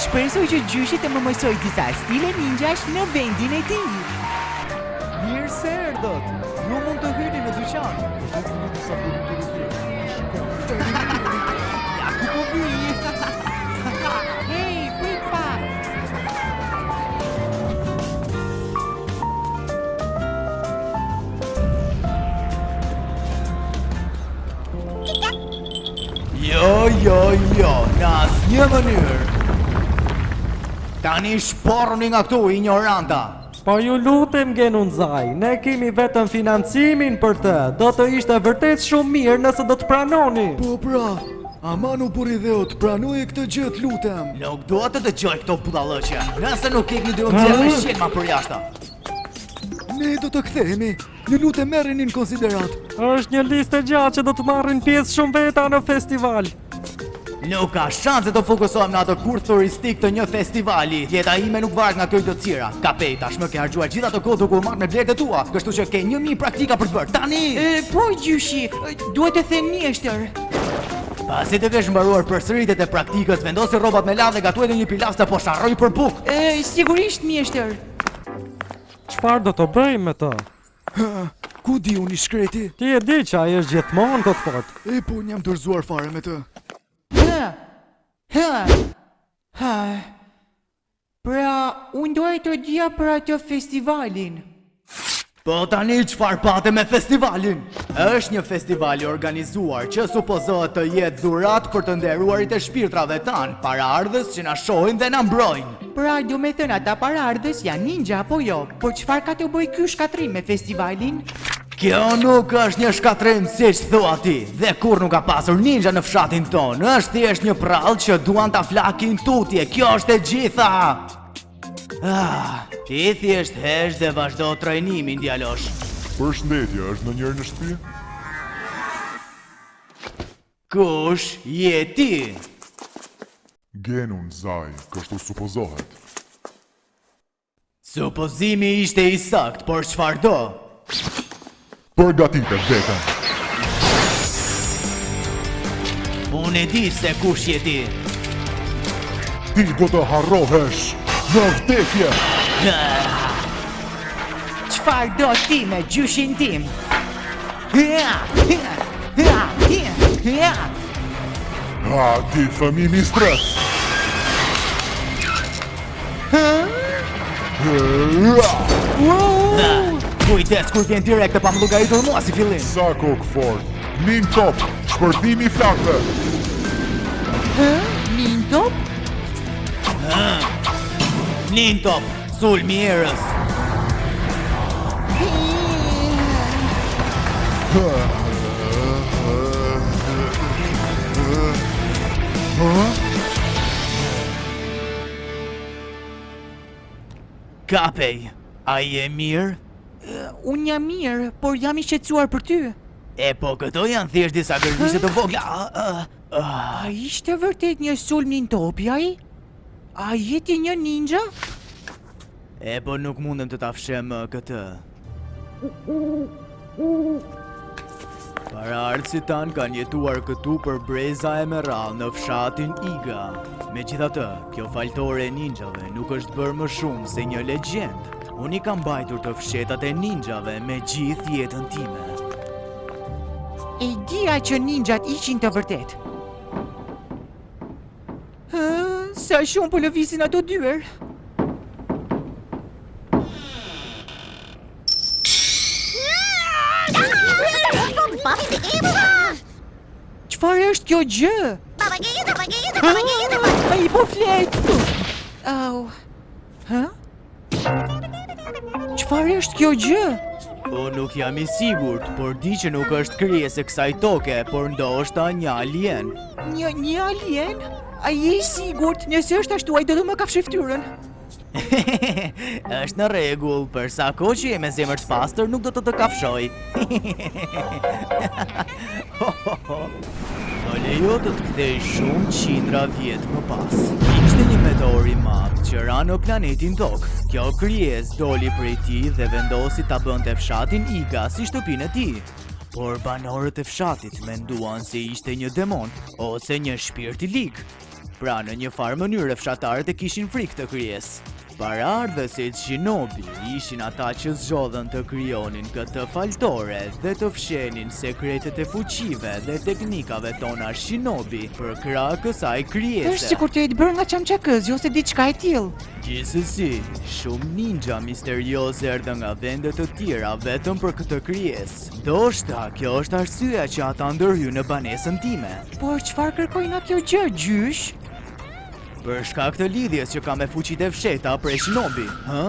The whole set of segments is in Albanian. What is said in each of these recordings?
Shpresoj që gjyshi të më mësojë disa stile ninjash në vendin e tij! Mirë se erdhët! Ju mund të hyni në dyqan! Ja ku po vij! Hej, prit pak! Jo, jo, jo, në asnjë mënyrë. Tani shporruni nga këtu, injoranta. Po ju lutem Genun Zaj, ne kemi vetëm financimin për të, do të ishte vërtet shumë mirë nëse do të pranoni. Po pra, aman o burri i dheut pranoje këtë gjë të lutem. Nuk dua të dëgjoj këto budallëqe. Nëse nuk ikni do ju nxjerr me shqelma përjashta. Ne do të kthehemi. Ju lutem merreni në konsideratë. Është një listë e gjatë që do të marrin pjesë shumë veta në festival. Nuk ka shanse të fokusohem në atë kurth turistik te një festivali. Jeta ime nuk varet nga këto idiotësira. Kapej, tashmë ke harxhuar gjithë atë kohë duke u marrë me blerët e tua, kështu që ke një mijë praktika për të bërë. Tani! E, po, gjyshi, duhet të themi mjeshtër. Pasi të kesh mbaruar përsëritjet e praktikës, vendosi rrobat me larë dhe gatuaj ndonjë pilaf se po sharroj për bukë. E, sigurisht, mjeshtër. Çfarë do të bëjmë me të? Hë, ku di unë i shkreti? Ti e di që ai është gjithmonë kokëfortë. Epo, unë jam dorëzuar fare me të. Hë! Hë! Hë! Pra, unë doja të dija për atë festivalin. Po tani çfarë pate me festivalin? Është një festival i organizuar që supozohet të jetë dhuratë për të nderuarit e shpirtrave tanë, paraardhës që na shohin dhe na mbrojnë. Pra domethënë ata paraardhës janë ninja apo jo? Po çfarë ka të bëjë ky shkatërrim me festivalin? Kjo nuk është një shkatërrim siç thua ti dhe kurrë nuk ka pasur ninja në fshatin tonë, është thjesht një përrallë që duan ta flakin tutje. Kjo është e gjitha. Ah, ti thjesht hesht dhe vazhdo trajnimin djalosh. Përshëndetje, është ndonjëri në shtëpi? Kush je ti? Genun Zaj, kështu supozohet. Supozimi ishte i saktë, por çfarë do? Përgatite vetën. Unë e di se kush je ti. Ti do të harrohesh në vdekje. Çfarë do ti me gjyshin tim? Ha, ti fëmi mistrec! Kujtës, kur vjen direkt e pa më luajtur mua si fillim! Sa kokëfortë! Min top! Shpërthimi i flakëve! Min top? Min top! Sulmi i erës. Kapej, a je mirë? Unë jam mirë, por jam i shqetësuar për ty. E po këto janë thjesht disa gërvishje të vogla. A ishte vërtet një sulm një topi, a i? A je ti një ninja? E po nuk mundem të ta fsheh më këtë. Paraardhësit tanë kanë jetuar këtu për breza e me radhë në fshatin Iga. Megjithatë, kjo faltore e ninjave nuk është bërë më shumë se një legjendë. Unë i kam mbajtur të fshehtat e ninjave me gjithë jetën time. E dija që ninjat ishin të vërtetë. Sa shumë po lëvizin ato dyer. Çfarë është kjo gjë? Ai po flet. Au. Hë? Çfarë është kjo gjë? Po nuk jam i sigurt, por di që nuk është krijesë e kësaj toke, por ndoshta një alien. Një një alien? A je i sigurt? Nëse është ashtu, ai do të më kafshojë fytyrën. është në rregull, për sa kohë që je me zemër të pastër, nuk do të të kafshojë. Më lejo të të kthej shumë qindra vjet më pas. Ishte një meteor i madh që ra në planetin Tokë. Kjo krijesë doli prej tij dhe vendosi ta bënte fshatin Iga si shtëpinë e tij. Por banorët e fshatit menduan se ishte një demon ose një shpirt i lig. Pra në një farë mënyre fshatarët e kishin frikë këtë krijesë. Paraardhësit Shinobi ishin ata që zgjodhën të krijonin këtë faltore dhe të fshihnin sekretet e fuqive dhe teknikave tona Shinobi përkrah kësaj krijese. Është sikur të jetë bërë nga çamçakëzi ose diçka e tillë. Gjithsesi, shumë ninja misteriozë erdhën nga vende të tjera vetëm për këtë krijesë. Ndoshta kjo është arsyeja që ata ndërhynë në banesën time. Por çfarë kërkojnë nga kjo gjë, gjysh? Për shkak të lidhjes që ka me fuqitë e fshehta prej shinobi, hë?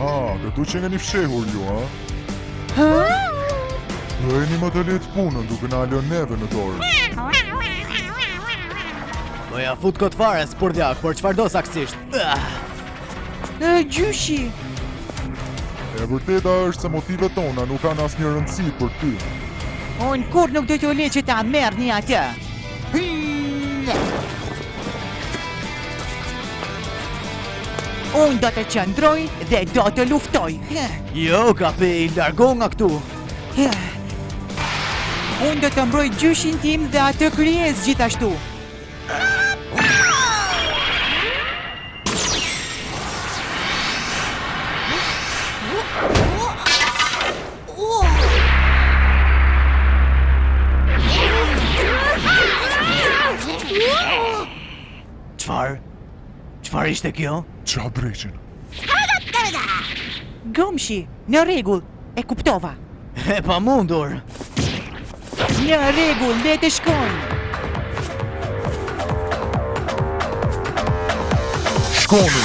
Ha, këtu qenkeni fshehur ju, ha? Hë? Bëjeni më të lehtë punën duke na e lënë neve në dorë. Po ja fut kot fare, spurdhjak, por çfarë do saksisht? Ah! E gjyshi. E vërteta është se motivet tona nuk kanë asnjë rëndësi për ty. Unë kurrë nuk do t'ju lë që ta merrni atë. Unë do të qëndroj dhe do të luftoj. Jo, Kabej, largohu nga këtu. Unë do të mbroj gjyshin tim dhe atë krijesë gjithashtu. Çfarë ishte kjo? Ça dreqin? Gomshi, në rregull, e kuptova. E pamundur! Në rregull, le të shkojmë! Shkoni!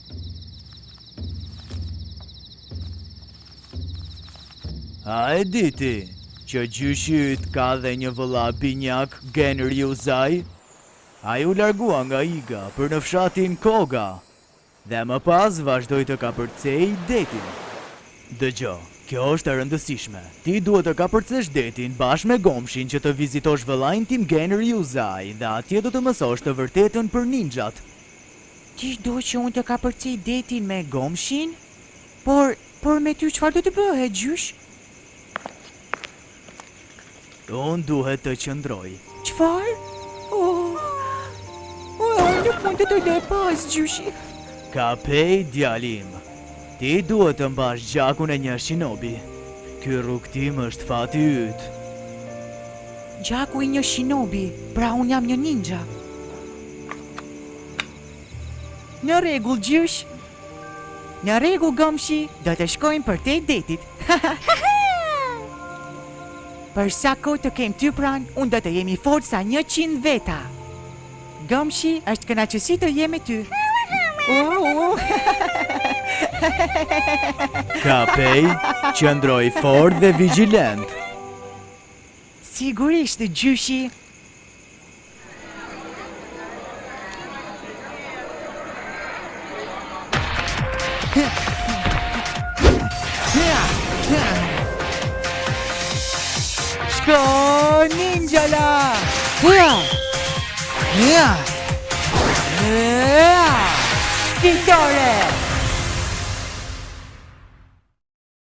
A e di ti që gjyshi yt ka dhe një vëlla binjak Gen Riuzaj? Ai u largua nga Iga për në fshatin Koga dhe më pas vazhdoi të kapërcejë detin. Dëgjo, kjo është e rëndësishme, ti duhet të kapërcesh detin bashkë me Gomshin që të vizitosh vëllain tim Genriuzaj dhe atje do të mësosh të vërtetën për ninxhat. Ti do që unë të kapërcej detin me Gomshin? Por, por me ty çfarë do të bëhet, gjysh? Unë duhet të qëndroj. Çfarë? Oh! O, nuk mund të të lë pas, gjyshi. Kabej, djali im. Ti duhet të mbash gjakun e një shinobi. Ky rrugëtim është fati yt. Gjaku i një shinobi, pra unë jam një ninxha. Në rregull gjysh. Në rregull gomshi, do të shkojmë përtej detit. Për sa kohë të kem ty pranë, unë do të jem i fortë sa njëqind veta. Gomshi, është kënaqësi të jem me ty. Kapej, qëndro i fortë dhe vigjilent. Sigurisht gjyshi. Shko ninjala! Hua! Hua! Hua! Fitore!